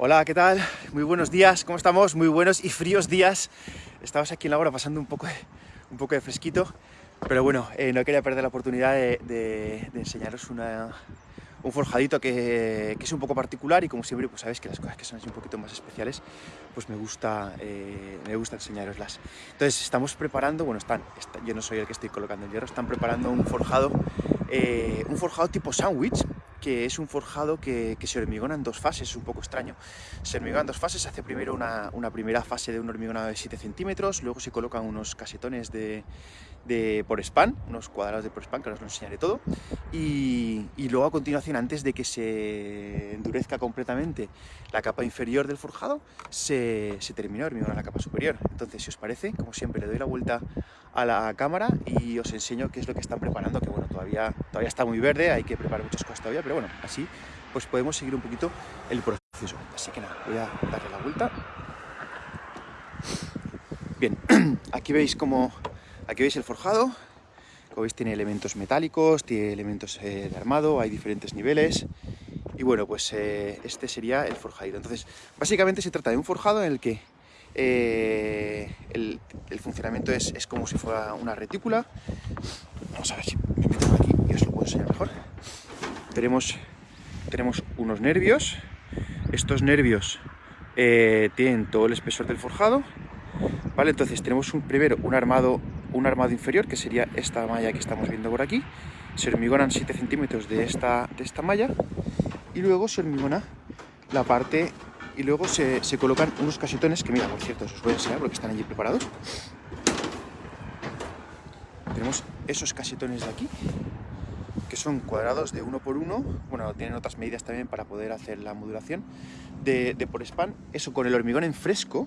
Hola, ¿qué tal? Muy buenos días, ¿cómo estamos? Muy buenos y fríos días. Estamos aquí en la hora pasando un poco de, un poco de fresquito, pero bueno, eh, no quería perder la oportunidad de, enseñaros un forjadito que, es un poco particular y como siempre, pues sabéis que las cosas que son así un poquito más especiales, pues me gusta, eh, me gusta enseñaroslas. Entonces estamos preparando, bueno, están, está- yo no soy el que estoy colocando el hierro, están preparando un forjado, eh, un forjado tipo sándwich, que es un forjado que, se hormigona en dos fases, es un poco extraño. Se hormigona en dos fases, se hace primero una, primera fase de un hormigonado de 7 centímetros, luego se colocan unos casetones de, por span, unos cuadrados de por span, que os lo enseñaré todo, y, y luego a continuación, antes de que se endurezca completamente la capa inferior del forjado, se, se termina de hormigonar la capa superior. Entonces, si os parece, como siempre, le doy la vuelta a la cámara y os enseño qué es lo que están preparando, que bueno, todavía, todavía está muy verde, hay que preparar muchas cosas todavía, pero bueno, así pues podemos seguir un poquito el proceso. Así que nada, voy a darle la vuelta. Bien, aquí veis como aquí veis el forjado. Como veis tiene elementos metálicos, tiene elementos eh, de armado, hay diferentes niveles. Y bueno, pues eh, este sería el forjadito. Entonces, básicamente se trata de un forjado en el que eh, el, funcionamiento es, es como si fuera una retícula. Vamos a ver si me meto aquí y os lo puedo enseñar mejor. Tenemos, tenemos unos nervios. Estos nervios eh, tienen todo el espesor del forjado. ¿Vale? Entonces tenemos un, primero un armado, un armado inferior, que sería esta malla que estamos viendo por aquí. Se hormigonan 7 centímetros de esta, de esta malla y luego se hormigona la parte y luego se, colocan unos casetones que, mira, por cierto, os voy a enseñar porque están allí preparados. Tenemos esos casetones de aquí, que son cuadrados de uno por uno, bueno, tienen otras medidas también para poder hacer la modulación. De, por span, eso con el hormigón en fresco,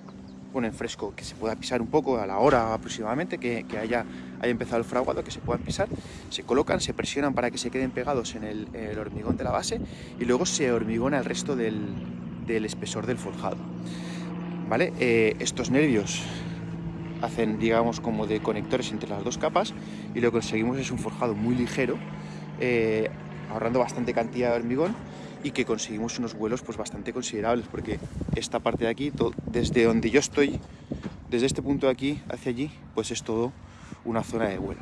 bueno, en fresco, que se pueda pisar un poco a la hora aproximadamente, que, haya, haya empezado el fraguado, que se puedan pisar, se colocan, se presionan para que se queden pegados en el, el hormigón de la base y luego se hormigona el resto del, del espesor del forjado. ¿Vale? Eh, estos nervios hacen, digamos, como de conectores entre las dos capas y lo que conseguimos es un forjado muy ligero, eh, ahorrando bastante cantidad de hormigón y que conseguimos unos vuelos pues bastante considerables porque esta parte de aquí, desde donde yo estoy, desde este punto de aquí hacia allí, pues es todo una zona de vuelo.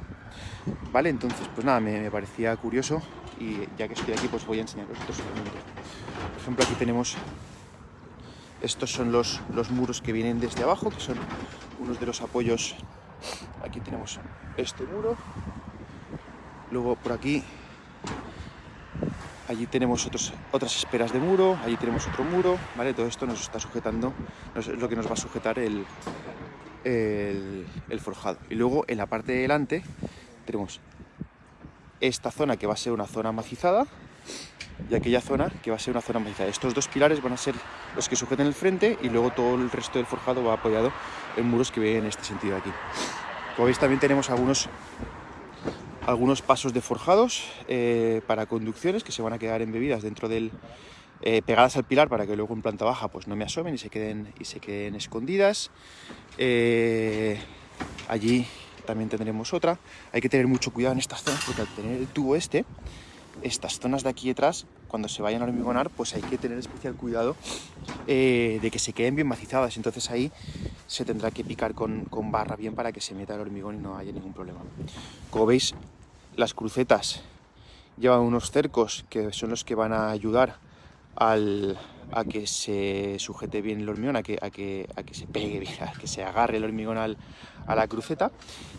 ¿Vale? Entonces, pues nada, me parecía curioso y ya que estoy aquí, pues voy a enseñaros otros elementos. Por ejemplo, aquí tenemos, estos son los, los muros que vienen desde abajo, que son unos de los apoyos. Aquí tenemos este muro. Luego por aquí Allí tenemos otros, otras esperas de muro, allí tenemos otro muro, ¿vale? Todo esto nos está sujetando, es lo que nos va a sujetar el, el, el forjado. Y luego en la parte de delante tenemos esta zona que va a ser una zona macizada y aquella zona que va a ser una zona macizada. Estos dos pilares van a ser los que sujeten el frente y luego todo el resto del forjado va apoyado en muros que vienen en este sentido de aquí. Como veis también tenemos algunos algunos pasos de forjados eh, para conducciones que se van a quedar embebidas dentro del eh, pegadas al pilar para que luego en planta baja pues no me asomen y se queden y se queden escondidas Eh, allí también tendremos otra. Hay que tener mucho cuidado en estas zonas porque al tener el tubo este estas zonas de aquí detrás cuando se vayan a hormigonar pues hay que tener especial cuidado eh, de que se queden bien macizadas. Entonces ahí se tendrá que picar con, con barra bien para que se meta el hormigón y no haya ningún problema. Como veis las crucetas llevan unos cercos que son los que van a ayudar al- a que se sujete bien el hormigón, a que, a que, a que se pegue bien, a que se agarre el hormigón al- a la cruceta.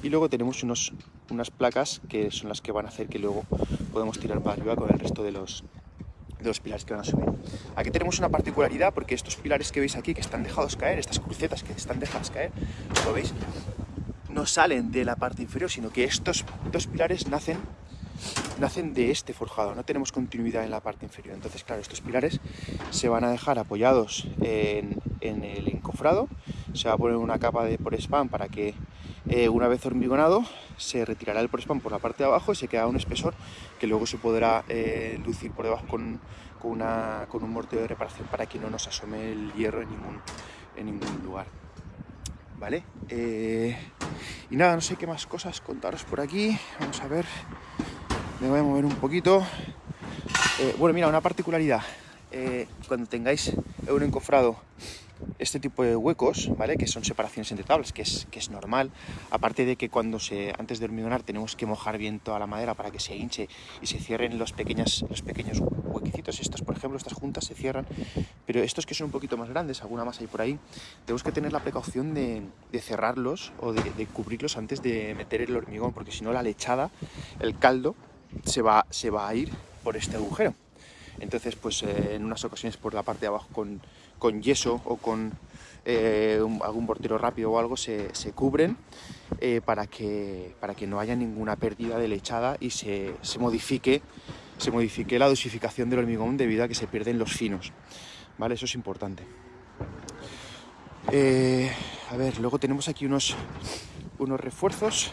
Y luego tenemos unos, unas placas que son las que van a hacer que luego podemos tirar para arriba con el resto de los, de los pilares que van a subir. Aquí tenemos una particularidad porque estos pilares que veis aquí que están dejados caer, estas crucetas que están dejadas caer, ¿lo veis? No salen de la parte inferior, sino que estos dos pilares nacen nacen de este forjado, no tenemos continuidad en la parte inferior. Entonces, claro, estos pilares se van a dejar apoyados en, el encofrado, se va a poner una capa de por spam para que eh, una vez hormigonado se retirará el por spam por la parte de abajo y se queda un espesor que luego se podrá eh, lucir por debajo con, una- un mortero de reparación para que no nos asome el hierro en ningún, en ningún lugar. ¿Vale? Eh, y nada, no sé qué más cosas contaros por aquí. Vamos a ver. Me voy a mover un poquito. Eh, bueno, mira, una particularidad. eh, cuando tengáis un encofrado este tipo de huecos, ¿vale? Que son separaciones entre tablas, que es, que es normal. Aparte de que cuando se, antes de hormigonar tenemos que mojar bien toda la madera para que se hinche y se cierren los, pequeños los pequeños huequecitos. Estos, por ejemplo, estas juntas se cierran, pero estos que son un poquito más grandes, alguna más hay por ahí, tenemos que tener la precaución de, cerrarlos o de, de, cubrirlos antes de meter el hormigón, porque si no la lechada, el caldo, se va, se va a ir por este agujero. Entonces, pues eh, en unas ocasiones por la parte de abajo con, con yeso o con eh, algún portero rápido o algo se, se cubren eh, para, que, para que no haya ninguna pérdida de lechada y se, se, modifique, se modifique la dosificación del hormigón debido a que se pierden los finos. ¿Vale? Eso es importante. a ver, luego tenemos aquí unos, unos refuerzos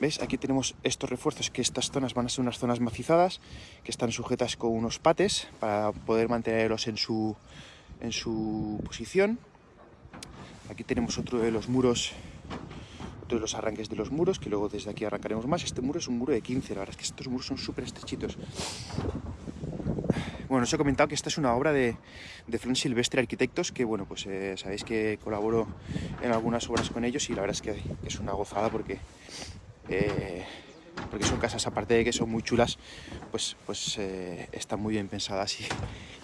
¿Veis? Aquí tenemos estos refuerzos, que estas zonas van a ser unas zonas macizadas, que están sujetas con unos pates para poder mantenerlos en su, en su posición. Aquí tenemos otro de los muros, otro de los arranques de los muros, que luego desde aquí arrancaremos más. Este muro es un muro de 15, la verdad es que estos muros son súper estrechitos. Bueno, os he comentado que esta es una obra de, de Fran Silvestre Arquitectos, que bueno, pues eh, sabéis que colaboro en algunas obras con ellos y la verdad es que es una gozada porque eh, porque son casas, aparte de que son muy chulas, pues, pues eh, están muy bien pensadas y,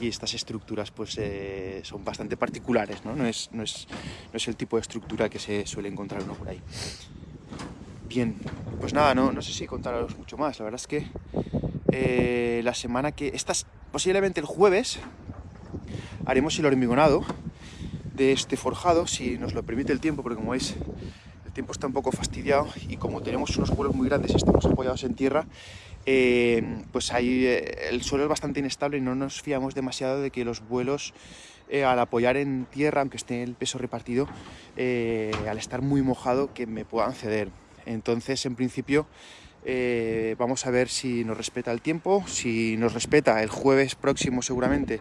estas estructuras pues eh, son bastante particulares, ¿no? No es, no, es, no es el tipo de estructura que se suele encontrar uno por ahí. Bien, pues nada, no, no sé si contaros mucho más, la verdad es que la semana que... Estas, posiblemente el jueves haremos el hormigonado de este forjado, si nos lo permite el tiempo, porque como veis el tiempo está un poco fastidiado y como tenemos unos vuelos muy grandes y estamos apoyados en tierra, eh, pues ahí eh, el suelo es bastante inestable y no nos fiamos demasiado de que los vuelos eh, al apoyar en tierra, aunque esté el peso repartido, al estar muy mojado, que me puedan ceder. Entonces, en principio, vamos a ver si nos respeta el tiempo, si nos respeta el jueves próximo seguramente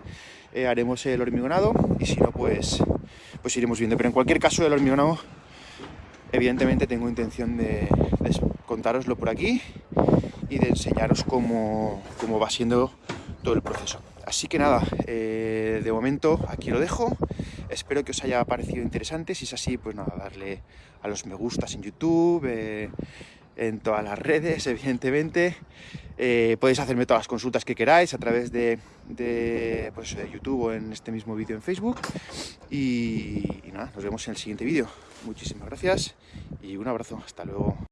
haremos el hormigonado y si no, pues, pues iremos viendo. Pero en cualquier caso, el hormigonado Evidentemente tengo intención de, de contároslo por aquí y de enseñaros cómo, cómo, va siendo todo el proceso. Así que nada, eh, de momento aquí lo dejo. Espero que os haya parecido interesante. Si es así, pues nada, darle a los me gustas en YouTube, eh, en todas las redes, evidentemente. Eh, podéis hacerme todas las consultas que queráis a través de, de, pues, YouTube o en este mismo vídeo en Facebook. Y nada, nos vemos en el siguiente vídeo. Muchísimas gracias y un abrazo. Hasta luego.